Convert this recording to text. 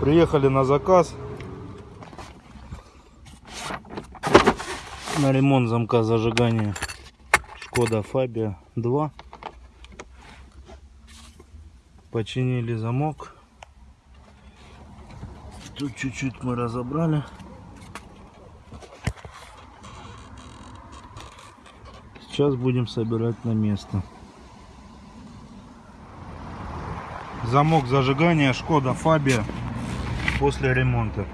Приехали на заказ. На ремонт замка зажигания. Шкода Фабия 2. Починили замок. Тут чуть-чуть мы разобрали. Сейчас будем собирать на место. Замок зажигания Шкода Фабия после ремонта.